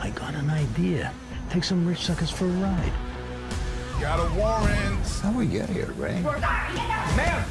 I got an idea. Take some rich suckers for a ride. Got a warrant. How we get here, Ray? Ma'am.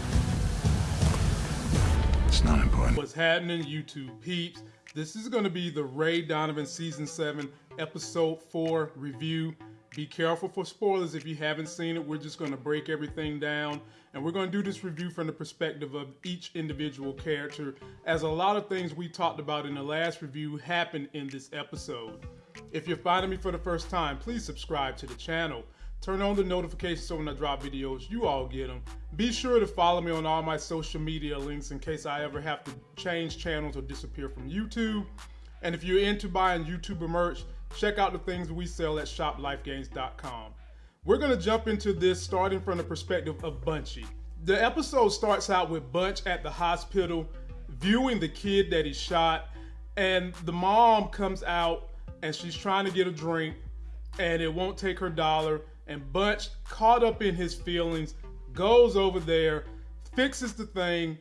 It's not important. What's happening, YouTube peeps? This is going to be the Ray Donovan Season 7, Episode 4 review. Be careful for spoilers if you haven't seen it. We're just going to break everything down and we're going to do this review from the perspective of each individual character, as a lot of things we talked about in the last review happened in this episode. If you're finding me for the first time, please subscribe to the channel. Turn on the notifications so when I drop videos, you all get them. Be sure to follow me on all my social media links in case I ever have to change channels or disappear from YouTube. And if you're into buying YouTuber merch, check out the things we sell at shoplifegains.com. We're going to jump into this starting from the perspective of Bunchy. The episode starts out with Bunch at the hospital viewing the kid that he shot, and the mom comes out and she's trying to get a drink, and it won't take her dollar. And Bunch, caught up in his feelings, goes over there, fixes the thing,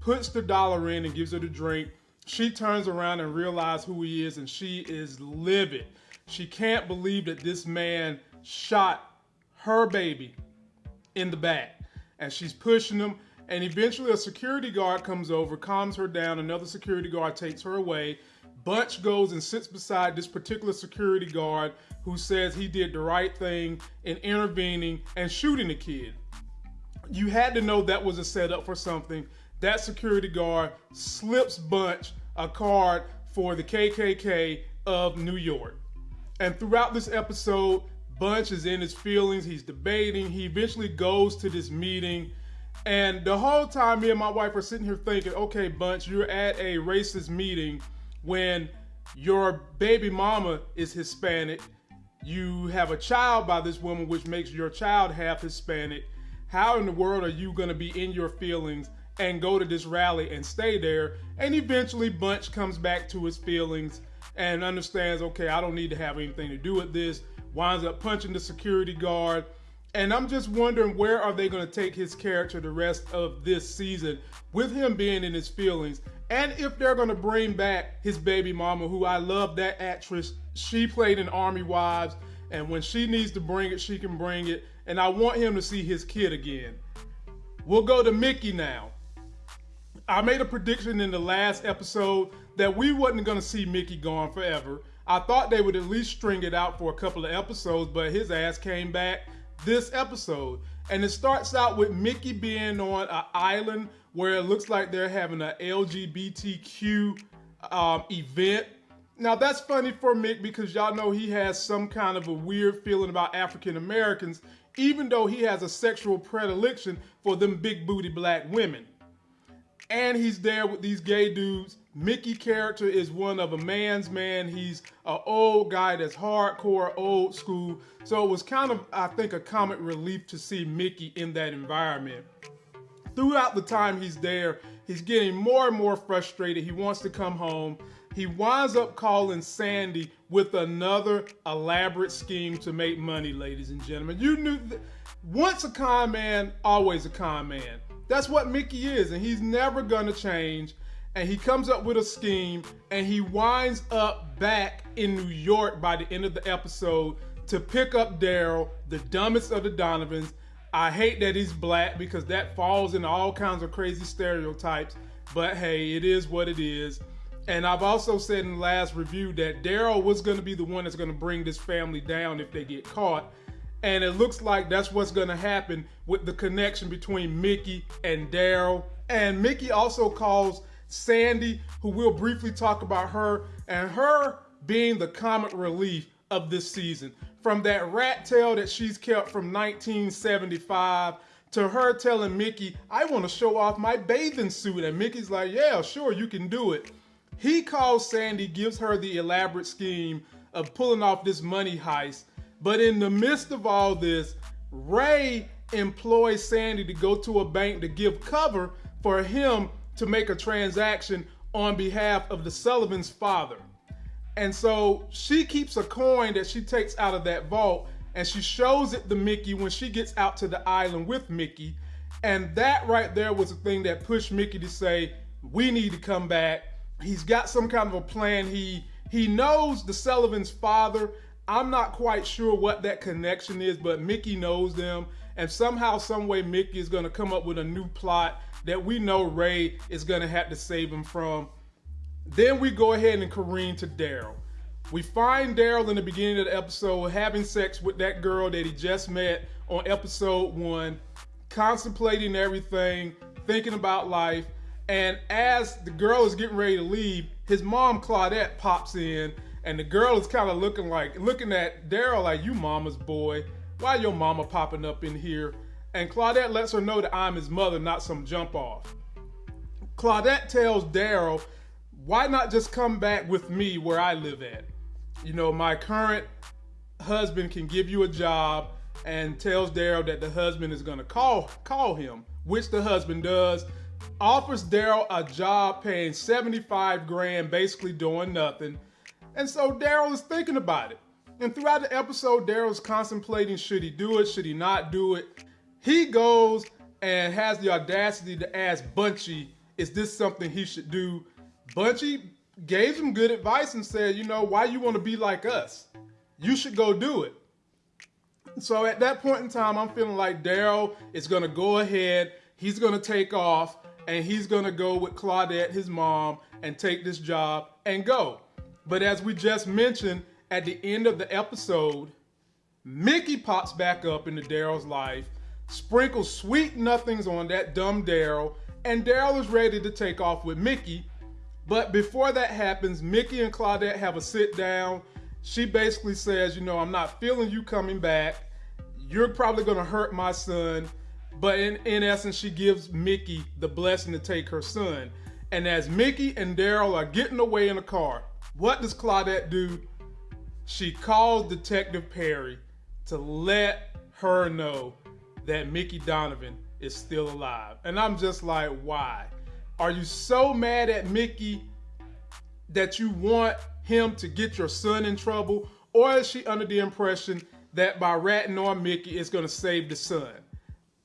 puts the dollar in, and gives her the drink. She turns around and realizes who he is, and she is livid. She can't believe that this man shot her baby in the back. And she's pushing him and eventually a security guard comes over calms her down. Another security guard takes her away. Bunch goes and sits beside this particular security guard who says he did the right thing in intervening and shooting the kid. You had to know that was a setup for something that security guard slips bunch a card for the kkk of new york and throughout this episode Bunch is in his feelings. He's debating. He eventually goes to this meeting. And the whole time, me and my wife are sitting here thinking, okay, Bunch, you're at a racist meeting when your baby mama is Hispanic. You have a child by this woman, which makes your child half Hispanic. How in the world are you going to be in your feelings and go to this rally and stay there? And eventually, Bunch comes back to his feelings and understands, okay, I don't need to have anything to do with this winds up punching the security guard. And I'm just wondering where are they going to take his character the rest of this season with him being in his feelings. And if they're going to bring back his baby mama, who I love that actress. She played in Army Wives. And when she needs to bring it, she can bring it. And I want him to see his kid again. We'll go to Mickey now. I made a prediction in the last episode that we wasn't going to see Mickey gone forever. I thought they would at least string it out for a couple of episodes, but his ass came back this episode. And it starts out with Mickey being on an island where it looks like they're having an LGBTQ um, event. Now that's funny for Mick because y'all know he has some kind of a weird feeling about African Americans, even though he has a sexual predilection for them big booty black women. And he's there with these gay dudes Mickey character is one of a man's man. He's an old guy that's hardcore, old school. So it was kind of, I think, a comic relief to see Mickey in that environment. Throughout the time he's there, he's getting more and more frustrated. He wants to come home. He winds up calling Sandy with another elaborate scheme to make money, ladies and gentlemen. You knew, once a con man, always a con man. That's what Mickey is, and he's never gonna change and he comes up with a scheme and he winds up back in New York by the end of the episode to pick up Daryl, the dumbest of the Donovans. I hate that he's black because that falls into all kinds of crazy stereotypes, but hey, it is what it is. And I've also said in the last review that Daryl was going to be the one that's going to bring this family down if they get caught. And it looks like that's what's going to happen with the connection between Mickey and Daryl. And Mickey also calls Sandy, who we'll briefly talk about her, and her being the comic relief of this season. From that rat tail that she's kept from 1975 to her telling Mickey, I want to show off my bathing suit. And Mickey's like, yeah, sure, you can do it. He calls Sandy, gives her the elaborate scheme of pulling off this money heist. But in the midst of all this, Ray employs Sandy to go to a bank to give cover for him to make a transaction on behalf of the Sullivan's father. And so she keeps a coin that she takes out of that vault and she shows it to Mickey when she gets out to the island with Mickey. And that right there was the thing that pushed Mickey to say, we need to come back. He's got some kind of a plan he He knows the Sullivan's father. I'm not quite sure what that connection is, but Mickey knows them. And somehow, some way, Mickey is going to come up with a new plot that we know Ray is going to have to save him from. Then we go ahead and careen to Daryl. We find Daryl in the beginning of the episode having sex with that girl that he just met on episode one, contemplating everything, thinking about life. And as the girl is getting ready to leave, his mom Claudette pops in, and the girl is kind of looking like looking at Daryl like, "You mama's boy. Why your mama popping up in here?" And Claudette lets her know that I'm his mother, not some jump off. Claudette tells Daryl, "Why not just come back with me where I live at? You know, my current husband can give you a job." And tells Daryl that the husband is gonna call call him, which the husband does offers Daryl a job paying 75 grand, basically doing nothing. And so Daryl is thinking about it. And throughout the episode, Daryl's contemplating should he do it, should he not do it. He goes and has the audacity to ask Bunchy, is this something he should do? Bunchy gave him good advice and said, you know, why you want to be like us? You should go do it. So at that point in time, I'm feeling like Daryl is going to go ahead. He's going to take off and he's going to go with Claudette, his mom, and take this job and go. But as we just mentioned, at the end of the episode, Mickey pops back up into Daryl's life, sprinkles sweet nothings on that dumb Daryl, and Daryl is ready to take off with Mickey. But before that happens, Mickey and Claudette have a sit down. She basically says, You know, I'm not feeling you coming back. You're probably going to hurt my son. But in, in essence, she gives Mickey the blessing to take her son. And as Mickey and Daryl are getting away in the car, what does Claudette do? She calls Detective Perry to let her know that Mickey Donovan is still alive. And I'm just like, why? Are you so mad at Mickey that you want him to get your son in trouble? Or is she under the impression that by ratting on Mickey, it's going to save the son?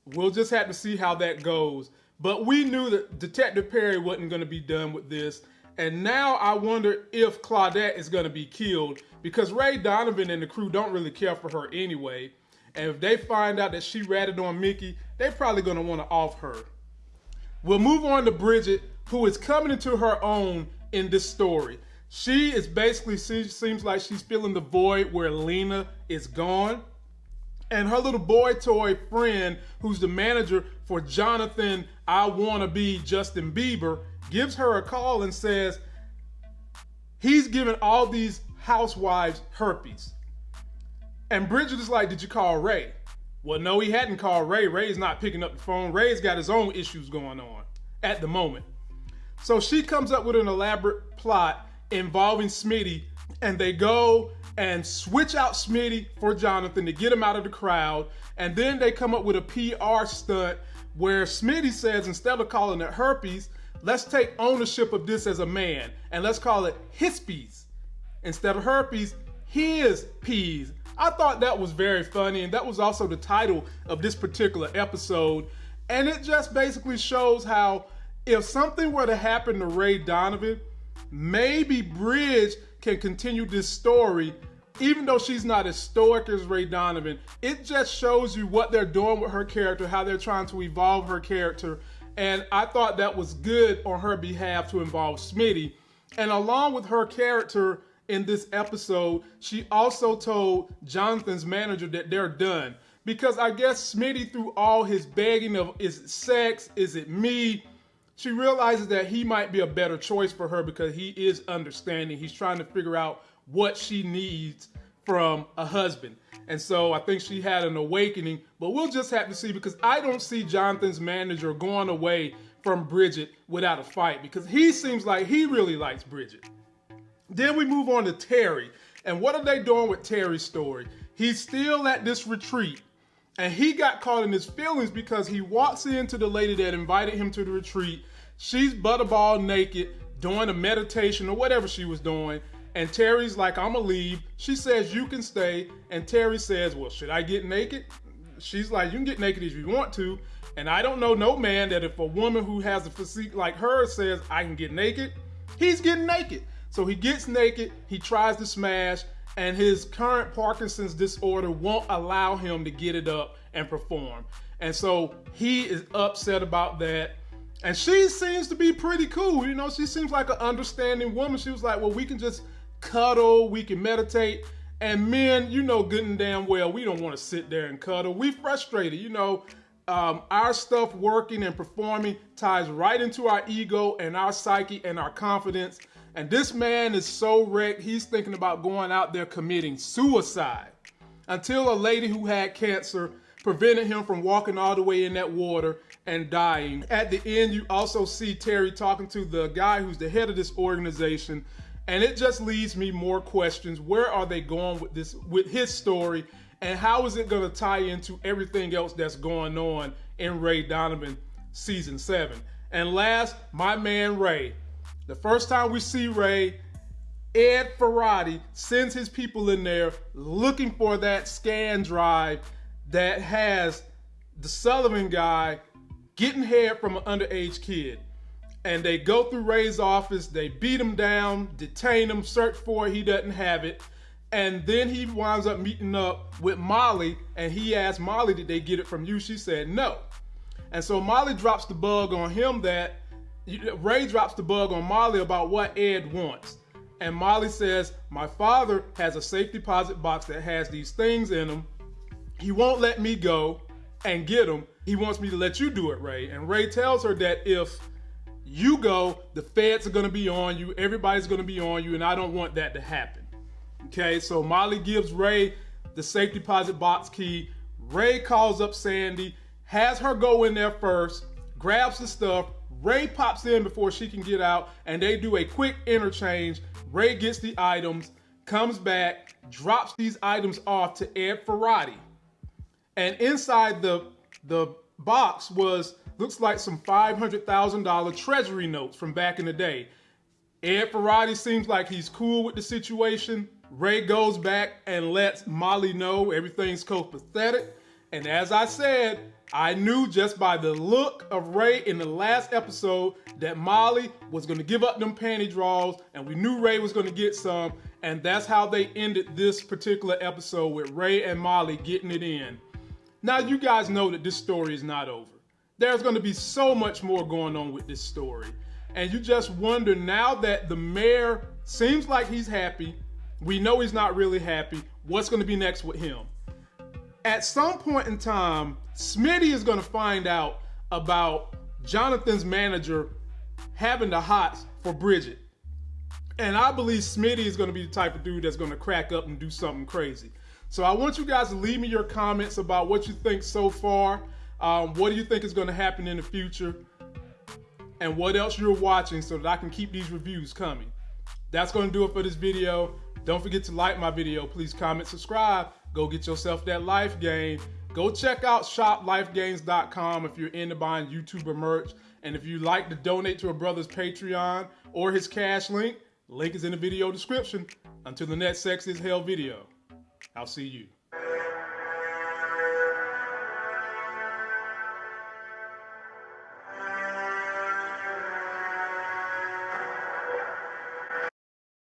We'll just have to see how that goes. But we knew that Detective Perry wasn't going to be done with this. And now I wonder if Claudette is going to be killed because Ray Donovan and the crew don't really care for her anyway. And if they find out that she ratted on Mickey, they're probably going to want to off her. We'll move on to Bridget, who is coming into her own in this story. She is basically, seems like she's filling the void where Lena is gone and her little boy toy friend, who's the manager for Jonathan, I Wanna Be Justin Bieber, gives her a call and says he's giving all these housewives herpes. And Bridget is like, Did you call Ray? Well, no, he hadn't called Ray. Ray's not picking up the phone. Ray's got his own issues going on at the moment. So she comes up with an elaborate plot involving Smitty, and they go and switch out Smitty for Jonathan to get him out of the crowd. And then they come up with a PR stunt where Smitty says instead of calling it herpes, let's take ownership of this as a man and let's call it hispies. Instead of herpes, his peas. I thought that was very funny, and that was also the title of this particular episode. And it just basically shows how if something were to happen to Ray Donovan, maybe Bridge can continue this story even though she's not as stoic as Ray Donovan, it just shows you what they're doing with her character, how they're trying to evolve her character. And I thought that was good on her behalf to involve Smitty. And along with her character in this episode, she also told Jonathan's manager that they're done. Because I guess Smitty, through all his begging of is it sex, is it me, she realizes that he might be a better choice for her because he is understanding. He's trying to figure out what she needs from a husband. And so I think she had an awakening, but we'll just have to see because I don't see Jonathan's manager going away from Bridget without a fight because he seems like he really likes Bridget. Then we move on to Terry. And what are they doing with Terry's story? He's still at this retreat and he got caught in his feelings because he walks into the lady that invited him to the retreat. She's butterball naked, doing a meditation or whatever she was doing. And Terry's like, I'm gonna leave. She says, You can stay. And Terry says, Well, should I get naked? She's like, You can get naked if you want to. And I don't know no man that if a woman who has a physique like her says, I can get naked, he's getting naked. So he gets naked, he tries to smash, and his current Parkinson's disorder won't allow him to get it up and perform. And so he is upset about that. And she seems to be pretty cool. You know, she seems like an understanding woman. She was like, well, we can just cuddle, we can meditate. And men, you know good and damn well, we don't want to sit there and cuddle. We frustrated, you know. Um, our stuff working and performing ties right into our ego and our psyche and our confidence. And this man is so wrecked, he's thinking about going out there committing suicide. Until a lady who had cancer prevented him from walking all the way in that water and dying. At the end, you also see Terry talking to the guy who's the head of this organization, and it just leaves me more questions. Where are they going with this, with his story, and how is it going to tie into everything else that's going on in Ray Donovan season seven? And last, my man Ray. The first time we see Ray, Ed Ferrati sends his people in there looking for that scan drive that has the Sullivan guy getting head from an underage kid. And they go through Ray's office, they beat him down, detain him, search for it, he doesn't have it. And then he winds up meeting up with Molly, and he asks Molly, Did they get it from you? She said no. And so Molly drops the bug on him that Ray drops the bug on Molly about what Ed wants. And Molly says, My father has a safe deposit box that has these things in them he won't let me go and get them. He wants me to let you do it, Ray. And Ray tells her that if you go, the feds are gonna be on you, everybody's gonna be on you, and I don't want that to happen. Okay, so Molly gives Ray the safe deposit box key. Ray calls up Sandy, has her go in there first, grabs the stuff. Ray pops in before she can get out, and they do a quick interchange. Ray gets the items, comes back, drops these items off to Ed Ferrati and inside the the box was looks like some $500,000 treasury notes from back in the day. Ed Ferrati seems like he's cool with the situation. Ray goes back and lets Molly know everything's copacetic. And as I said, I knew just by the look of Ray in the last episode that Molly was going to give up them panty draws and we knew Ray was going to get some. And that's how they ended this particular episode with Ray and Molly getting it in. Now, you guys know that this story is not over. There's going to be so much more going on with this story. And you just wonder now that the mayor seems like he's happy, we know he's not really happy, what's going to be next with him? At some point in time, Smitty is going to find out about Jonathan's manager having the hots for Bridget. And I believe Smitty is going to be the type of dude that's going to crack up and do something crazy. So I want you guys to leave me your comments about what you think so far. Um, what do you think is going to happen in the future? And what else you're watching so that I can keep these reviews coming. That's going to do it for this video. Don't forget to like my video. Please comment, subscribe. Go get yourself that life game. Go check out shoplifegains.com if you're into buying YouTuber merch. And if you like to donate to a brother's Patreon or his cash link, link is in the video description. Until the next Sex is Hell video. I'll see you.